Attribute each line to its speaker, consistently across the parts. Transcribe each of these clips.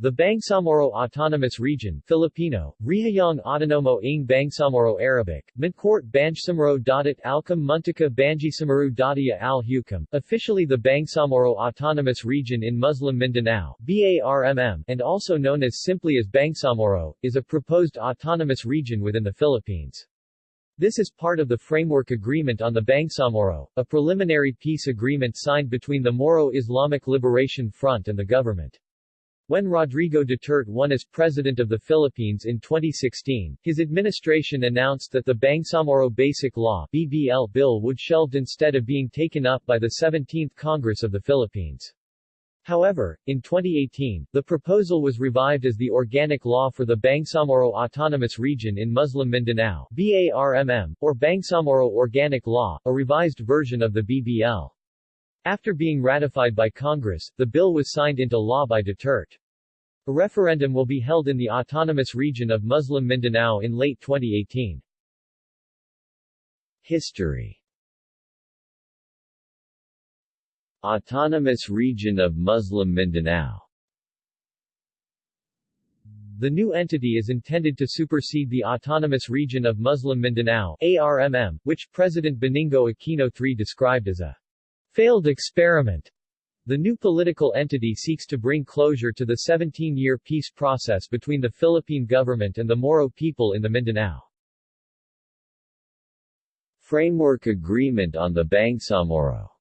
Speaker 1: The Bangsamoro Autonomous Region Filipino, Rihayong Autonomo ng Bangsamoro Arabic, Mintcourt Banjsamoro Dadat Alcam Muntika Banjisamaru Dadia al Hukam, officially the Bangsamoro Autonomous Region in Muslim Mindanao BARMM, and also known as simply as Bangsamoro, is a proposed autonomous region within the Philippines. This is part of the Framework Agreement on the Bangsamoro, a preliminary peace agreement signed between the Moro Islamic Liberation Front and the government. When Rodrigo Duterte won as President of the Philippines in 2016, his administration announced that the Bangsamoro Basic Law BBL bill would shelved instead of being taken up by the 17th Congress of the Philippines. However, in 2018, the proposal was revived as the Organic Law for the Bangsamoro Autonomous Region in Muslim Mindanao BARMM, or Bangsamoro Organic Law, a revised version of the BBL. After being ratified by Congress, the bill was signed into law by Duterte. A referendum will be held in the autonomous region of Muslim Mindanao in late 2018. History Autonomous Region of Muslim Mindanao the new entity is intended to supersede the Autonomous Region of Muslim Mindanao ARMM, which President Benigno Aquino III described as a failed experiment. The new political entity seeks to bring closure to the 17-year peace process between the Philippine government and the Moro people in the Mindanao. Framework Agreement on the Bangsamoro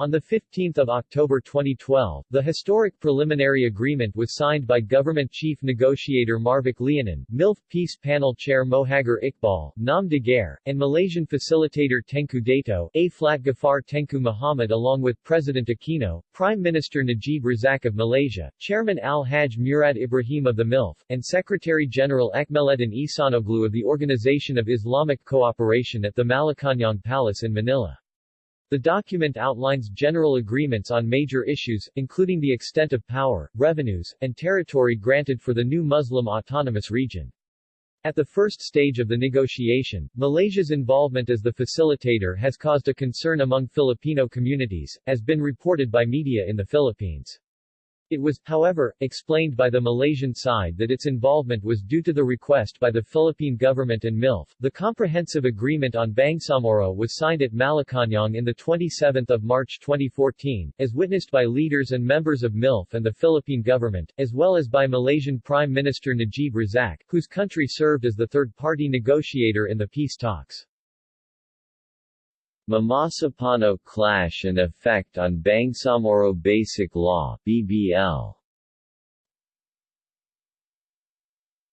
Speaker 1: on 15 October 2012, the historic preliminary agreement was signed by Government Chief Negotiator Marvic Leonen, MILF Peace Panel Chair Mohagher Iqbal, Nam Daguerre, and Malaysian Facilitator Tengku Dato, A. Flat Gafar Tengku Muhammad along with President Aquino, Prime Minister Najib Razak of Malaysia, Chairman Al-Hajj Murad Ibrahim of the MILF, and Secretary-General Ekmeleddin Ihsanoglu of the Organization of Islamic Cooperation at the Malacañang Palace in Manila. The document outlines general agreements on major issues, including the extent of power, revenues, and territory granted for the new Muslim autonomous region. At the first stage of the negotiation, Malaysia's involvement as the facilitator has caused a concern among Filipino communities, as been reported by media in the Philippines. It was, however, explained by the Malaysian side that its involvement was due to the request by the Philippine government and MILF. The comprehensive agreement on Bangsamoro was signed at Malacañang in the 27th of March 2014, as witnessed by leaders and members of MILF and the Philippine government, as well as by Malaysian Prime Minister Najib Razak, whose country served as the third-party negotiator in the peace talks. Mamasapano clash and effect on Bangsamoro Basic Law BBL.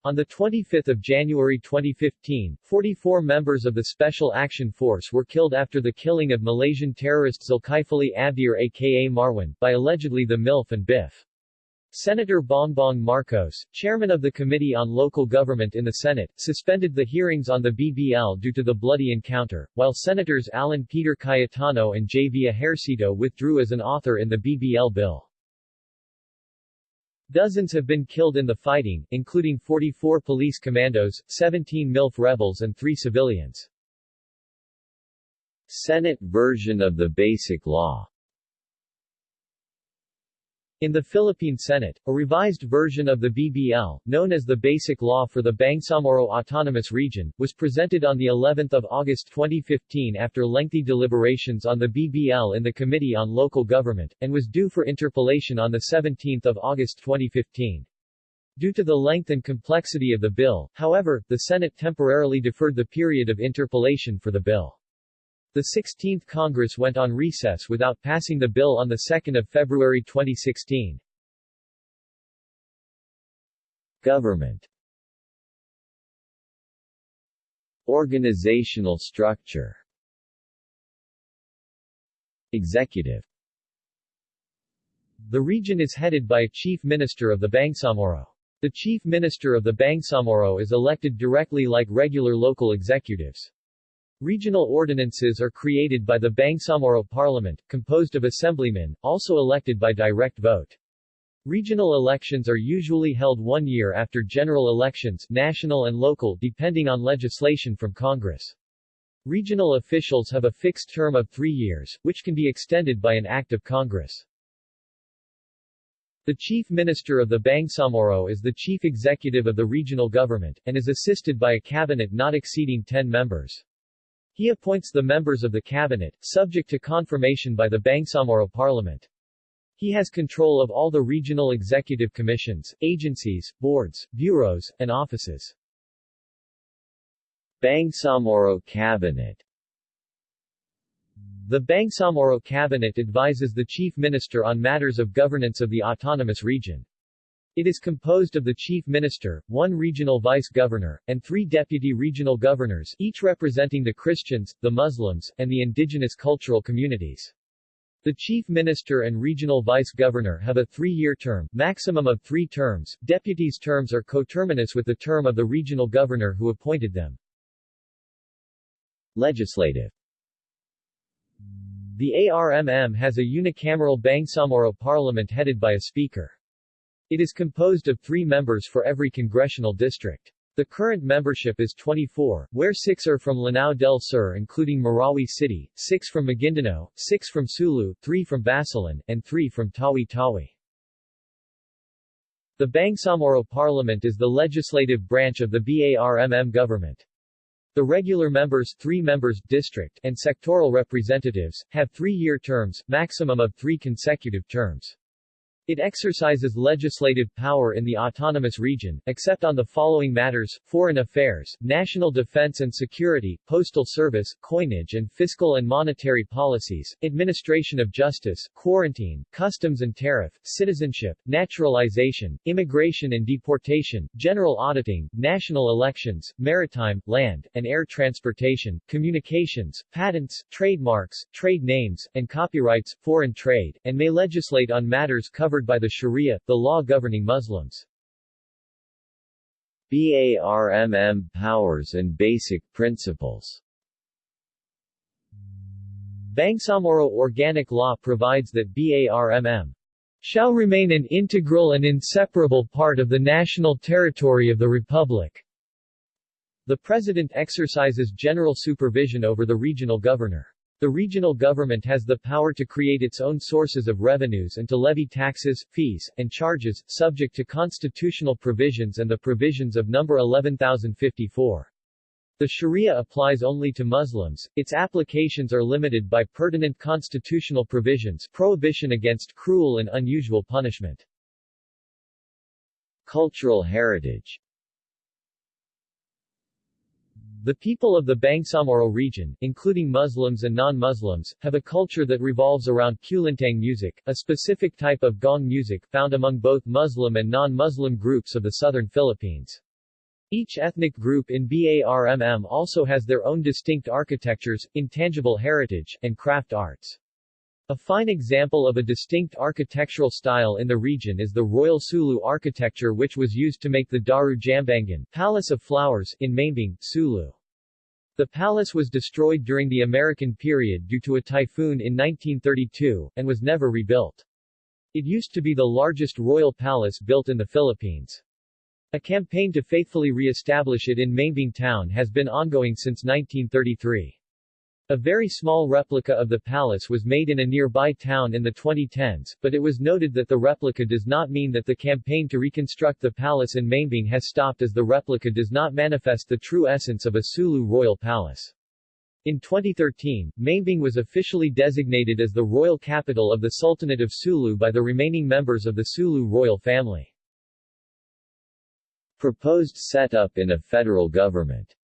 Speaker 1: On 25 January 2015, 44 members of the Special Action Force were killed after the killing of Malaysian terrorist Zulkifli Abdhir aka Marwan, by allegedly the MILF and BIF. Senator Bongbong Marcos, chairman of the Committee on Local Government in the Senate, suspended the hearings on the BBL due to the bloody encounter, while Senators Alan Peter Cayetano and J. V. Ejercito withdrew as an author in the BBL bill. Dozens have been killed in the fighting, including 44 police commandos, 17 MILF rebels and 3 civilians. Senate version of the Basic Law in the Philippine Senate, a revised version of the BBL, known as the Basic Law for the Bangsamoro Autonomous Region, was presented on the 11th of August 2015 after lengthy deliberations on the BBL in the Committee on Local Government, and was due for interpellation on the 17th of August 2015. Due to the length and complexity of the bill, however, the Senate temporarily deferred the period of interpellation for the bill. The 16th Congress went on recess without passing the bill on 2 February 2016. Government Organizational structure Executive The region is headed by a Chief Minister of the Bangsamoro. The Chief Minister of the Bangsamoro is elected directly like regular local executives. Regional ordinances are created by the Bangsamoro Parliament, composed of assemblymen, also elected by direct vote. Regional elections are usually held one year after general elections national and local depending on legislation from Congress. Regional officials have a fixed term of three years, which can be extended by an act of Congress. The Chief Minister of the Bangsamoro is the chief executive of the regional government, and is assisted by a cabinet not exceeding 10 members. He appoints the members of the cabinet, subject to confirmation by the Bangsamoro Parliament. He has control of all the regional executive commissions, agencies, boards, bureaus, and offices. Bangsamoro Cabinet the Bangsamoro Cabinet advises the Chief Minister on matters of governance of the autonomous region. It is composed of the Chief Minister, one regional vice governor, and three deputy regional governors, each representing the Christians, the Muslims, and the indigenous cultural communities. The Chief Minister and Regional Vice Governor have a three-year term, maximum of three terms. Deputies' terms are coterminous with the term of the regional governor who appointed them. Legislative the ARMM has a unicameral Bangsamoro parliament headed by a speaker. It is composed of three members for every congressional district. The current membership is 24, where six are from Lanao del Sur including Marawi City, six from Maguindanao, six from Sulu, three from Basilan, and three from Tawi-Tawi. The Bangsamoro Parliament is the legislative branch of the BARMM government. The regular members, three members, district, and sectoral representatives, have three-year terms, maximum of three consecutive terms. It exercises legislative power in the autonomous region, except on the following matters, foreign affairs, national defense and security, postal service, coinage and fiscal and monetary policies, administration of justice, quarantine, customs and tariff, citizenship, naturalization, immigration and deportation, general auditing, national elections, maritime, land, and air transportation, communications, patents, trademarks, trade names, and copyrights, foreign trade, and may legislate on matters covered covered by the Sharia, the law governing Muslims. BARMM powers and basic principles Bangsamoro Organic Law provides that BARMM shall remain an integral and inseparable part of the national territory of the Republic. The President exercises general supervision over the regional governor. The regional government has the power to create its own sources of revenues and to levy taxes, fees, and charges, subject to constitutional provisions and the provisions of No. 11054. The Sharia applies only to Muslims, its applications are limited by pertinent constitutional provisions prohibition against cruel and unusual punishment. Cultural heritage the people of the Bangsamoro region, including Muslims and non-Muslims, have a culture that revolves around kulintang music, a specific type of gong music found among both Muslim and non-Muslim groups of the southern Philippines. Each ethnic group in BARMM also has their own distinct architectures, intangible heritage, and craft arts. A fine example of a distinct architectural style in the region is the Royal Sulu architecture which was used to make the Darul Jambangan Palace of Flowers in Maimbung, Sulu. The palace was destroyed during the American period due to a typhoon in 1932, and was never rebuilt. It used to be the largest royal palace built in the Philippines. A campaign to faithfully re-establish it in Maimbung town has been ongoing since 1933. A very small replica of the palace was made in a nearby town in the 2010s, but it was noted that the replica does not mean that the campaign to reconstruct the palace in Maimbung has stopped as the replica does not manifest the true essence of a Sulu royal palace. In 2013, Maimbung was officially designated as the royal capital of the Sultanate of Sulu by the remaining members of the Sulu royal family. Proposed setup in a federal government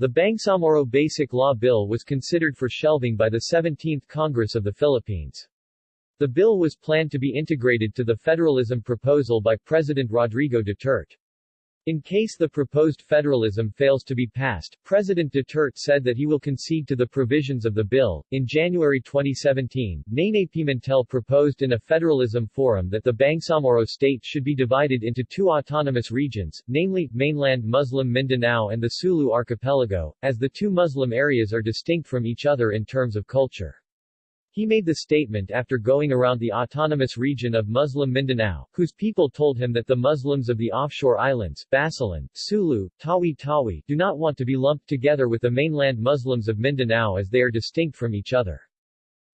Speaker 1: The Bangsamoro Basic Law Bill was considered for shelving by the 17th Congress of the Philippines. The bill was planned to be integrated to the federalism proposal by President Rodrigo Duterte. In case the proposed federalism fails to be passed, President Duterte said that he will concede to the provisions of the bill. In January 2017, Nene Pimentel proposed in a federalism forum that the Bangsamoro state should be divided into two autonomous regions, namely, mainland Muslim Mindanao and the Sulu archipelago, as the two Muslim areas are distinct from each other in terms of culture. He made the statement after going around the autonomous region of Muslim Mindanao, whose people told him that the Muslims of the offshore islands, Basilan, Sulu, Tawi-Tawi, do not want to be lumped together with the mainland Muslims of Mindanao as they are distinct from each other.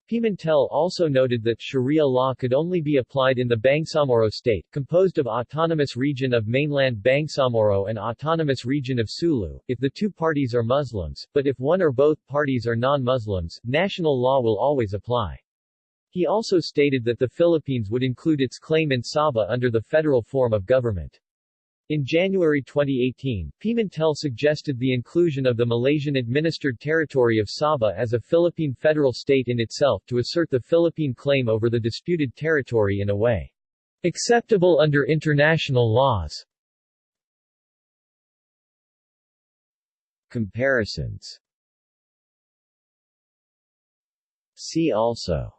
Speaker 1: Pimentel also noted that Sharia law could only be applied in the Bangsamoro state, composed of Autonomous Region of Mainland Bangsamoro and Autonomous Region of Sulu, if the two parties are Muslims, but if one or both parties are non-Muslims, national law will always apply. He also stated that the Philippines would include its claim in Sabah under the federal form of government. In January 2018, Pimentel suggested the inclusion of the Malaysian-administered territory of Sabah as a Philippine federal state in itself to assert the Philippine claim over the disputed territory in a way acceptable under international laws. Comparisons See also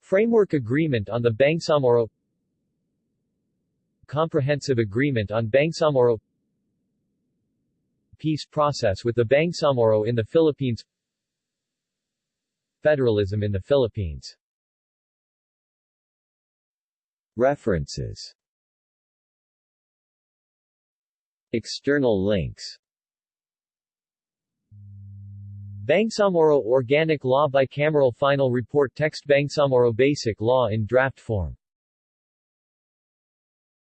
Speaker 1: Framework Agreement on the Bangsamoro Comprehensive Agreement on Bangsamoro Peace process with the Bangsamoro in the Philippines Federalism in the Philippines. References. External links. Bangsamoro Organic Law Bicameral Final Report Text Bangsamoro Basic Law in draft form